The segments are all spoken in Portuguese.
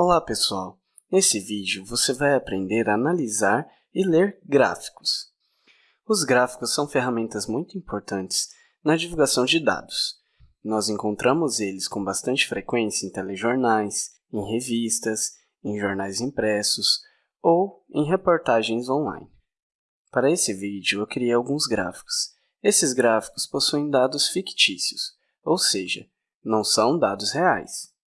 Olá pessoal! Nesse vídeo você vai aprender a analisar e ler gráficos. Os gráficos são ferramentas muito importantes na divulgação de dados. Nós encontramos eles com bastante frequência em telejornais, em revistas, em jornais impressos ou em reportagens online. Para esse vídeo eu criei alguns gráficos. Esses gráficos possuem dados fictícios, ou seja, não são dados reais.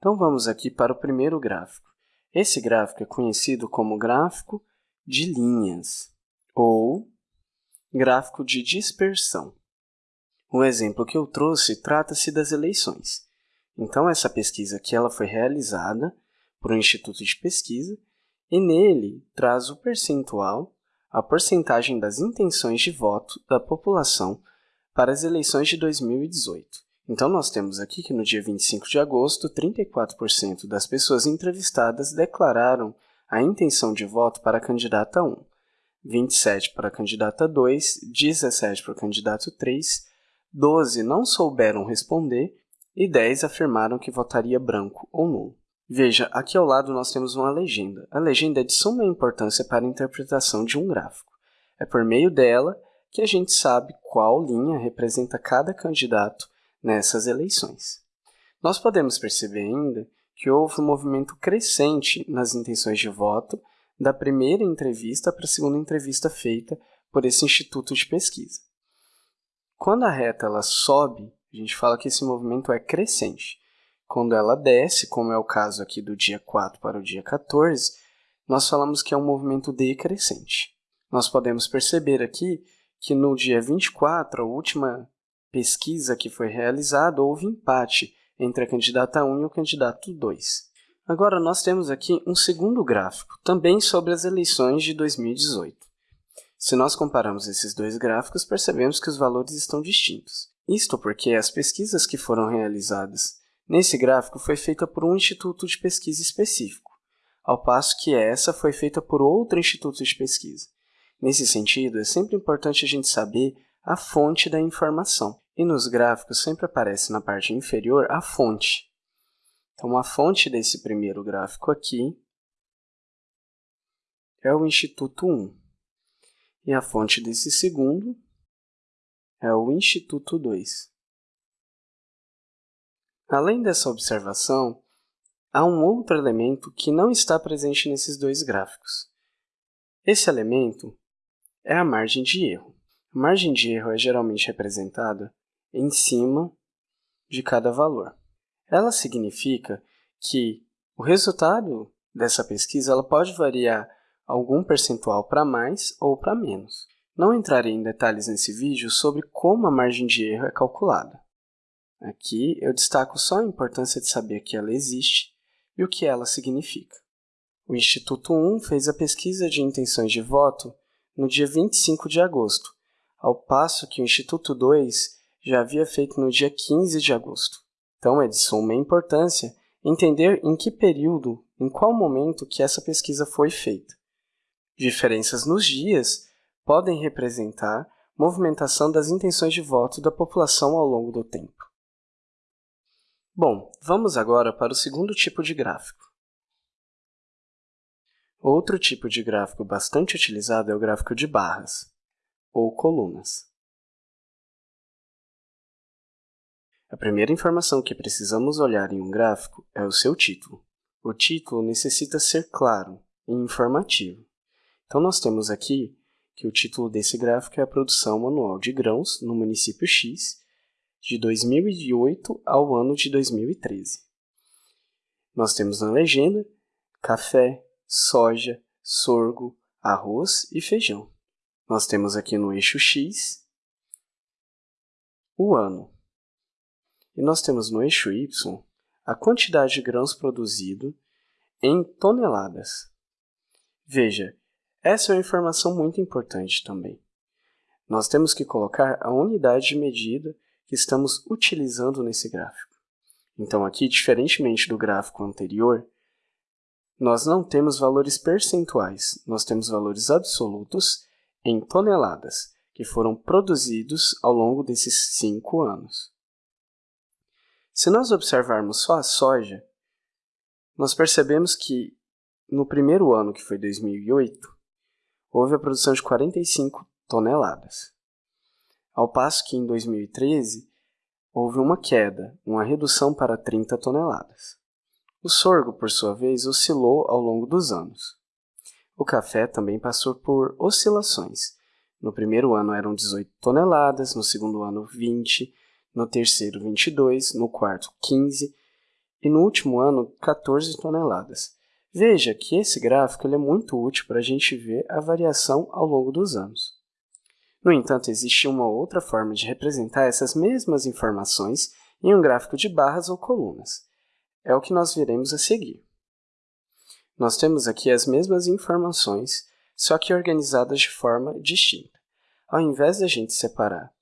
Então vamos aqui para o primeiro gráfico. Esse gráfico é conhecido como gráfico de linhas ou gráfico de dispersão. O exemplo que eu trouxe trata-se das eleições. Então essa pesquisa aqui ela foi realizada por um instituto de pesquisa e nele traz o percentual, a porcentagem das intenções de voto da população para as eleições de 2018. Então, nós temos aqui que no dia 25 de agosto, 34% das pessoas entrevistadas declararam a intenção de voto para a candidata 1, 27 para a candidata 2, 17 para o candidato 3, 12 não souberam responder e 10 afirmaram que votaria branco ou nulo. Veja, aqui ao lado nós temos uma legenda. A legenda é de suma importância para a interpretação de um gráfico. É por meio dela que a gente sabe qual linha representa cada candidato nessas eleições. Nós podemos perceber ainda que houve um movimento crescente nas intenções de voto da primeira entrevista para a segunda entrevista feita por esse instituto de pesquisa. Quando a reta ela sobe, a gente fala que esse movimento é crescente. Quando ela desce, como é o caso aqui do dia 4 para o dia 14, nós falamos que é um movimento decrescente. Nós podemos perceber aqui que no dia 24, a última pesquisa que foi realizada, houve empate entre a candidata 1 e o candidato 2. Agora, nós temos aqui um segundo gráfico, também sobre as eleições de 2018. Se nós compararmos esses dois gráficos, percebemos que os valores estão distintos. Isto porque as pesquisas que foram realizadas nesse gráfico foi feita por um instituto de pesquisa específico, ao passo que essa foi feita por outro instituto de pesquisa. Nesse sentido, é sempre importante a gente saber a fonte da informação. E nos gráficos sempre aparece na parte inferior a fonte. Então, a fonte desse primeiro gráfico aqui é o Instituto 1. E a fonte desse segundo é o Instituto 2. Além dessa observação, há um outro elemento que não está presente nesses dois gráficos. Esse elemento é a margem de erro. A margem de erro é geralmente representada em cima de cada valor. Ela significa que o resultado dessa pesquisa ela pode variar algum percentual para mais ou para menos. Não entrarei em detalhes nesse vídeo sobre como a margem de erro é calculada. Aqui eu destaco só a importância de saber que ela existe e o que ela significa. O Instituto 1 fez a pesquisa de intenções de voto no dia 25 de agosto ao passo que o Instituto 2 já havia feito no dia 15 de agosto. Então é de suma importância entender em que período, em qual momento que essa pesquisa foi feita. Diferenças nos dias podem representar movimentação das intenções de voto da população ao longo do tempo. Bom, vamos agora para o segundo tipo de gráfico. Outro tipo de gráfico bastante utilizado é o gráfico de barras ou colunas. A primeira informação que precisamos olhar em um gráfico é o seu título. O título necessita ser claro e informativo. Então, nós temos aqui que o título desse gráfico é a produção manual de grãos no município X de 2008 ao ano de 2013. Nós temos na legenda café, soja, sorgo, arroz e feijão. Nós temos aqui no eixo X o ano. E nós temos no eixo Y a quantidade de grãos produzido em toneladas. Veja, essa é uma informação muito importante também. Nós temos que colocar a unidade de medida que estamos utilizando nesse gráfico. Então, aqui, diferentemente do gráfico anterior, nós não temos valores percentuais, nós temos valores absolutos em toneladas, que foram produzidos ao longo desses cinco anos. Se nós observarmos só a soja, nós percebemos que no primeiro ano, que foi 2008, houve a produção de 45 toneladas, ao passo que em 2013 houve uma queda, uma redução para 30 toneladas. O sorgo, por sua vez, oscilou ao longo dos anos. O café também passou por oscilações. No primeiro ano eram 18 toneladas, no segundo ano 20, no terceiro 22, no quarto 15 e no último ano 14 toneladas. Veja que esse gráfico é muito útil para a gente ver a variação ao longo dos anos. No entanto, existe uma outra forma de representar essas mesmas informações em um gráfico de barras ou colunas. É o que nós veremos a seguir. Nós temos aqui as mesmas informações, só que organizadas de forma distinta. Ao invés de a gente separar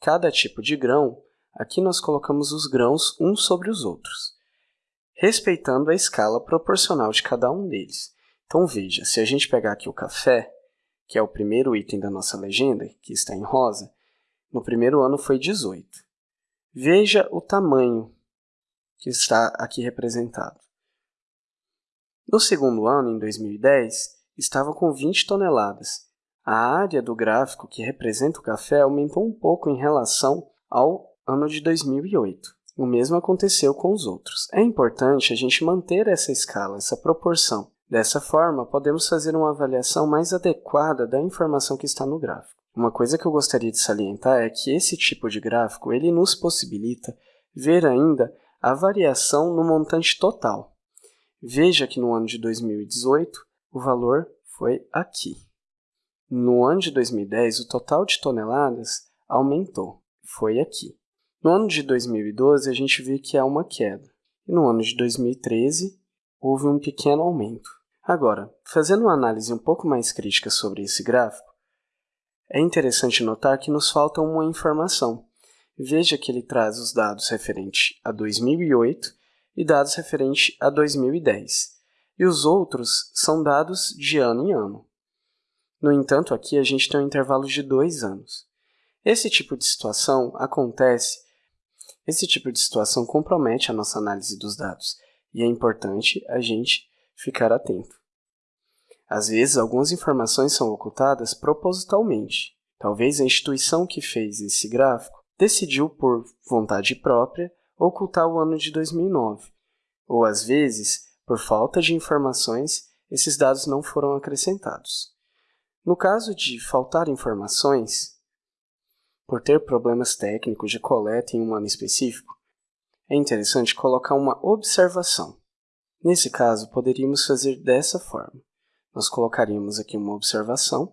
cada tipo de grão, aqui nós colocamos os grãos uns sobre os outros, respeitando a escala proporcional de cada um deles. Então veja, se a gente pegar aqui o café, que é o primeiro item da nossa legenda, que está em rosa, no primeiro ano foi 18. Veja o tamanho que está aqui representado. No segundo ano, em 2010, estava com 20 toneladas. A área do gráfico que representa o café aumentou um pouco em relação ao ano de 2008. O mesmo aconteceu com os outros. É importante a gente manter essa escala, essa proporção. Dessa forma, podemos fazer uma avaliação mais adequada da informação que está no gráfico. Uma coisa que eu gostaria de salientar é que esse tipo de gráfico ele nos possibilita ver ainda a variação no montante total. Veja que no ano de 2018 o valor foi aqui. No ano de 2010, o total de toneladas aumentou, foi aqui. No ano de 2012, a gente vê que há uma queda. E no ano de 2013, houve um pequeno aumento. Agora, fazendo uma análise um pouco mais crítica sobre esse gráfico, é interessante notar que nos falta uma informação. Veja que ele traz os dados referentes a 2008 e dados referentes a 2010, e os outros são dados de ano em ano. No entanto, aqui a gente tem um intervalo de dois anos. Esse tipo de situação acontece, esse tipo de situação compromete a nossa análise dos dados, e é importante a gente ficar atento. Às vezes, algumas informações são ocultadas propositalmente. Talvez a instituição que fez esse gráfico decidiu, por vontade própria, ocultar o ano de 2009. Ou, às vezes, por falta de informações, esses dados não foram acrescentados. No caso de faltar informações, por ter problemas técnicos de coleta em um ano específico, é interessante colocar uma observação. Nesse caso, poderíamos fazer dessa forma. Nós colocaríamos aqui uma observação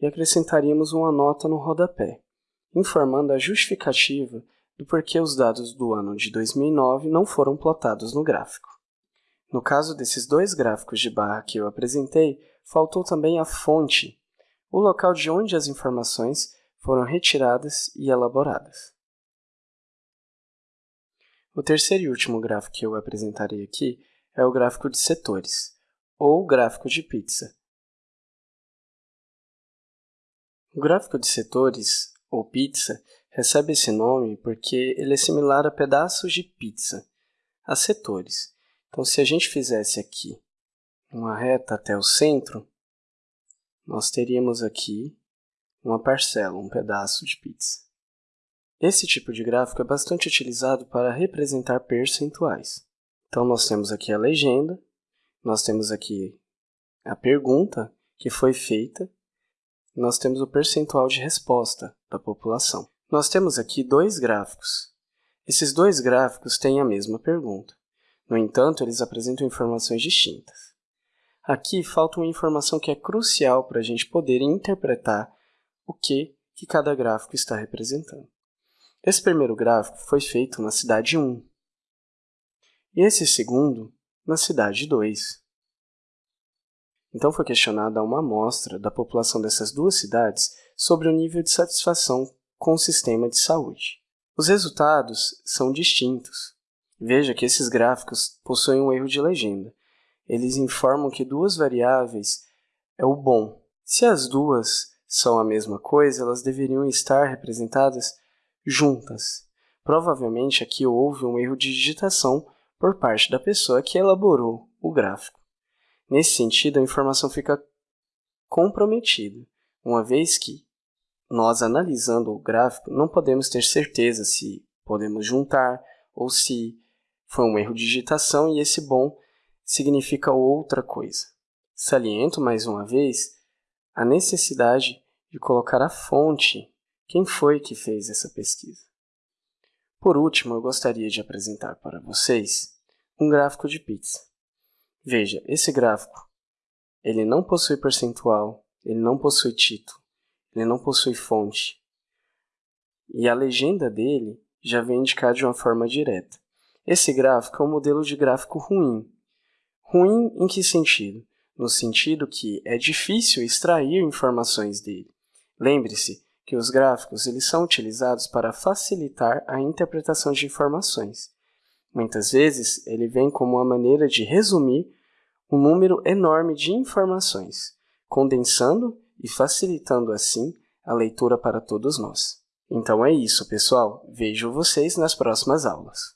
e acrescentaríamos uma nota no rodapé, informando a justificativa do porquê os dados do ano de 2009 não foram plotados no gráfico. No caso desses dois gráficos de barra que eu apresentei, faltou também a fonte, o local de onde as informações foram retiradas e elaboradas. O terceiro e último gráfico que eu apresentarei aqui é o gráfico de setores, ou gráfico de pizza. O gráfico de setores, ou pizza, recebe esse nome porque ele é similar a pedaços de pizza, a setores. Então, se a gente fizesse aqui uma reta até o centro, nós teríamos aqui uma parcela, um pedaço de pizza. Esse tipo de gráfico é bastante utilizado para representar percentuais. Então, nós temos aqui a legenda, nós temos aqui a pergunta que foi feita, nós temos o percentual de resposta da população. Nós temos aqui dois gráficos. Esses dois gráficos têm a mesma pergunta. No entanto, eles apresentam informações distintas. Aqui falta uma informação que é crucial para a gente poder interpretar o que, que cada gráfico está representando. Esse primeiro gráfico foi feito na cidade 1, e esse segundo na cidade 2. Então foi questionada uma amostra da população dessas duas cidades sobre o nível de satisfação com o sistema de saúde. Os resultados são distintos. Veja que esses gráficos possuem um erro de legenda. Eles informam que duas variáveis é o bom. Se as duas são a mesma coisa, elas deveriam estar representadas juntas. Provavelmente aqui houve um erro de digitação por parte da pessoa que elaborou o gráfico. Nesse sentido, a informação fica comprometida, uma vez que nós, analisando o gráfico, não podemos ter certeza se podemos juntar ou se foi um erro de digitação e esse bom significa outra coisa. Saliento, mais uma vez, a necessidade de colocar a fonte, quem foi que fez essa pesquisa. Por último, eu gostaria de apresentar para vocês um gráfico de pizza. Veja, esse gráfico ele não possui percentual, ele não possui título, ele não possui fonte. E a legenda dele já vem indicar de uma forma direta. Esse gráfico é um modelo de gráfico ruim. Ruim em que sentido? No sentido que é difícil extrair informações dele. Lembre-se que os gráficos eles são utilizados para facilitar a interpretação de informações. Muitas vezes, ele vem como uma maneira de resumir um número enorme de informações, condensando e facilitando assim a leitura para todos nós. Então é isso, pessoal. Vejo vocês nas próximas aulas.